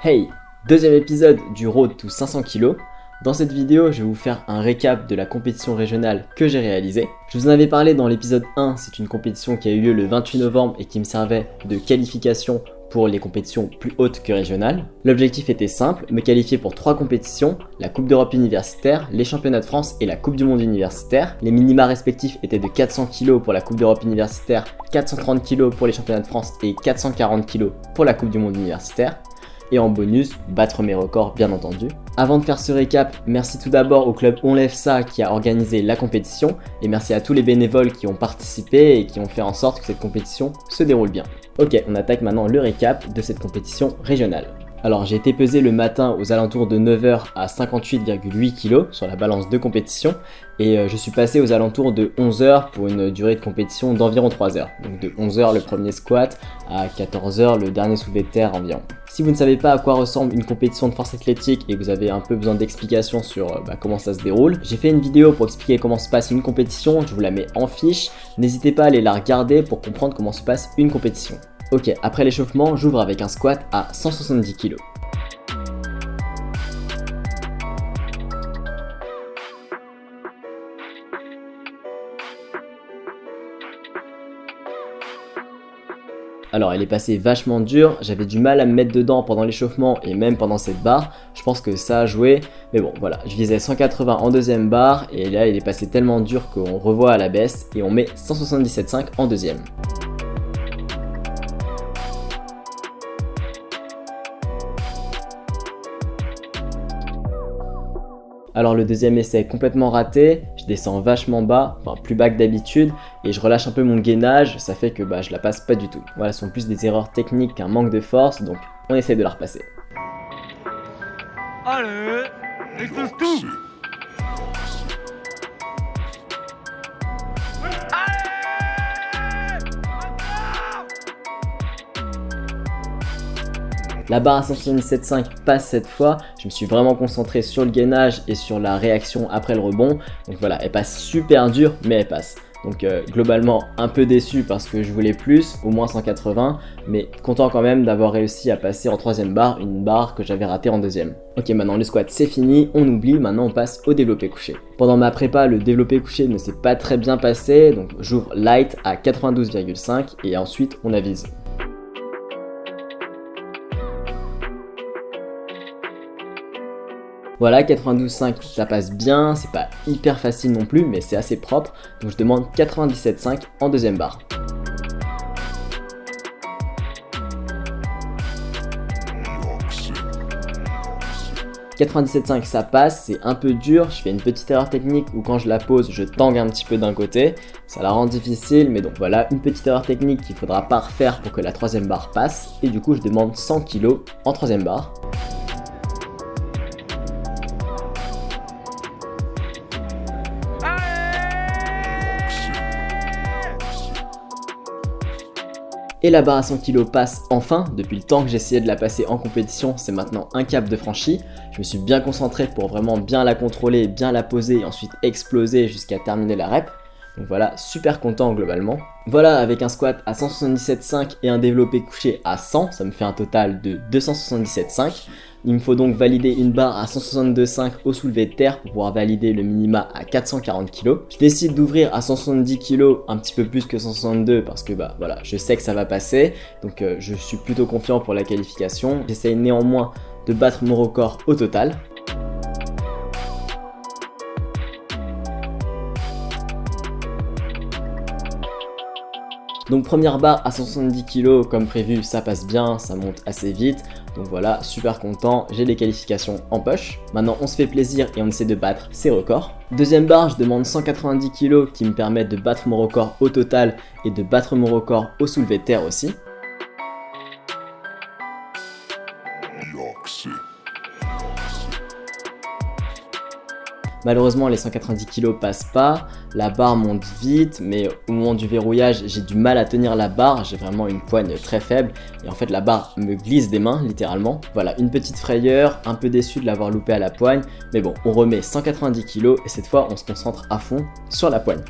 Hey Deuxième épisode du Road to 500 kg. Dans cette vidéo, je vais vous faire un récap de la compétition régionale que j'ai réalisée. Je vous en avais parlé dans l'épisode 1, c'est une compétition qui a eu lieu le 28 novembre et qui me servait de qualification pour les compétitions plus hautes que régionales. L'objectif était simple, me qualifier pour trois compétitions, la Coupe d'Europe universitaire, les Championnats de France et la Coupe du Monde universitaire. Les minima respectifs étaient de 400 kg pour la Coupe d'Europe universitaire, 430 kg pour les Championnats de France et 440 kg pour la Coupe du Monde universitaire et en bonus, battre mes records bien entendu. Avant de faire ce récap, merci tout d'abord au club On Lève Ça qui a organisé la compétition et merci à tous les bénévoles qui ont participé et qui ont fait en sorte que cette compétition se déroule bien. Ok, on attaque maintenant le récap de cette compétition régionale. Alors j'ai été pesé le matin aux alentours de 9h à 58,8 kg sur la balance de compétition et euh, je suis passé aux alentours de 11h pour une durée de compétition d'environ 3 h Donc de 11h le premier squat à 14h le dernier soulevé de terre environ. Si vous ne savez pas à quoi ressemble une compétition de force athlétique et que vous avez un peu besoin d'explications sur euh, bah, comment ça se déroule, j'ai fait une vidéo pour expliquer comment se passe une compétition, je vous la mets en fiche, n'hésitez pas à aller la regarder pour comprendre comment se passe une compétition. Ok, après l'échauffement, j'ouvre avec un squat à 170 kg. Alors elle est passée vachement dure, j'avais du mal à me mettre dedans pendant l'échauffement et même pendant cette barre, je pense que ça a joué, mais bon voilà, je visais 180 en deuxième barre et là il est passé tellement dur qu'on revoit à la baisse et on met 177,5 en deuxième. Alors le deuxième essai est complètement raté, je descends vachement bas, enfin plus bas que d'habitude, et je relâche un peu mon gainage, ça fait que bah, je la passe pas du tout. Voilà, ce sont plus des erreurs techniques qu'un manque de force, donc on essaye de la repasser. Allez, tout La barre à 177.5 passe cette fois. Je me suis vraiment concentré sur le gainage et sur la réaction après le rebond. Donc voilà, elle passe super dur, mais elle passe. Donc euh, globalement un peu déçu parce que je voulais plus, au moins 180, mais content quand même d'avoir réussi à passer en troisième barre, une barre que j'avais ratée en deuxième. Ok maintenant le squat c'est fini, on oublie, maintenant on passe au développé couché. Pendant ma prépa, le développé couché ne s'est pas très bien passé, donc j'ouvre light à 92,5 et ensuite on avise. Voilà, 92,5 ça passe bien, c'est pas hyper facile non plus, mais c'est assez propre. Donc je demande 97,5 en deuxième barre. « 97,5 ça passe, c'est un peu dur, je fais une petite erreur technique où quand je la pose, je tangue un petit peu d'un côté, ça la rend difficile, mais donc voilà, une petite erreur technique qu'il faudra pas refaire pour que la troisième barre passe, et du coup je demande 100 kg en troisième barre. Et la barre à 100 kg passe enfin, depuis le temps que j'essayais de la passer en compétition, c'est maintenant un cap de franchi. Je me suis bien concentré pour vraiment bien la contrôler, bien la poser et ensuite exploser jusqu'à terminer la rep. Donc voilà, super content globalement. Voilà, avec un squat à 177,5 et un développé couché à 100, ça me fait un total de 277,5. Il me faut donc valider une barre à 162,5 au soulevé de terre pour pouvoir valider le minima à 440 kg. Je décide d'ouvrir à 170 kg, un petit peu plus que 162 parce que bah voilà, je sais que ça va passer. Donc euh, je suis plutôt confiant pour la qualification. J'essaye néanmoins de battre mon record au total. Donc première barre à 170 kg comme prévu, ça passe bien, ça monte assez vite. Donc voilà, super content, j'ai les qualifications en poche. Maintenant on se fait plaisir et on essaie de battre ses records. Deuxième barre, je demande 190 kg qui me permettent de battre mon record au total et de battre mon record au soulevé de terre aussi. Malheureusement, les 190 kg passent pas, la barre monte vite, mais au moment du verrouillage, j'ai du mal à tenir la barre, j'ai vraiment une poigne très faible, et en fait la barre me glisse des mains, littéralement. Voilà, une petite frayeur, un peu déçu de l'avoir loupé à la poigne, mais bon, on remet 190 kg, et cette fois, on se concentre à fond sur la poigne.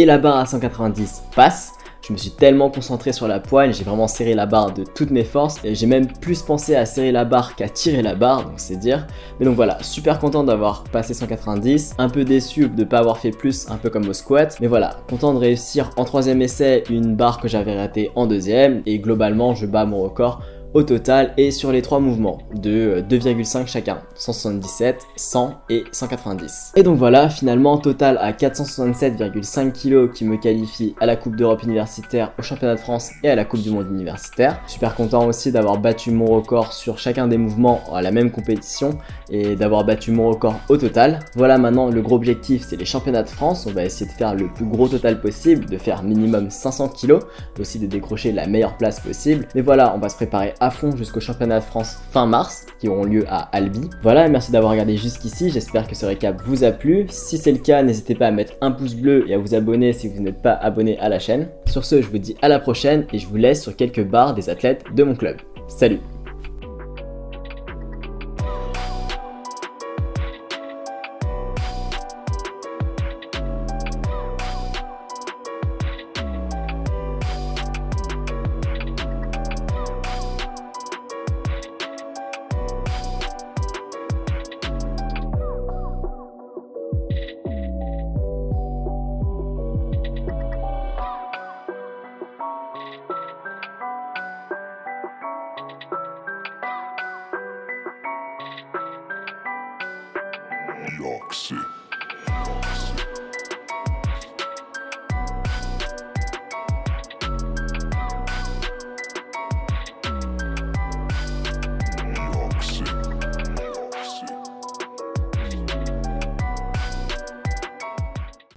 Et la barre à 190 passe. Je me suis tellement concentré sur la poigne, j'ai vraiment serré la barre de toutes mes forces et j'ai même plus pensé à serrer la barre qu'à tirer la barre, donc c'est dire. Mais donc voilà, super content d'avoir passé 190, un peu déçu de ne pas avoir fait plus, un peu comme au squat. Mais voilà, content de réussir en troisième essai une barre que j'avais ratée en deuxième et globalement je bats mon record au total et sur les trois mouvements de 2,5 chacun, 177, 100 et 190. Et donc voilà, finalement total à 467,5 kg qui me qualifie à la Coupe d'Europe universitaire, au Championnat de France et à la Coupe du Monde universitaire. Super content aussi d'avoir battu mon record sur chacun des mouvements à la même compétition et d'avoir battu mon record au total. Voilà maintenant le gros objectif c'est les Championnats de France, on va essayer de faire le plus gros total possible, de faire minimum 500 kg, aussi de décrocher la meilleure place possible. Mais voilà, on va se préparer à fond jusqu'au championnat de France fin mars, qui auront lieu à Albi. Voilà, merci d'avoir regardé jusqu'ici, j'espère que ce récap vous a plu. Si c'est le cas, n'hésitez pas à mettre un pouce bleu et à vous abonner si vous n'êtes pas abonné à la chaîne. Sur ce, je vous dis à la prochaine et je vous laisse sur quelques barres des athlètes de mon club. Salut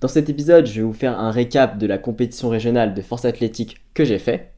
Dans cet épisode, je vais vous faire un récap de la compétition régionale de force athlétique que j'ai fait.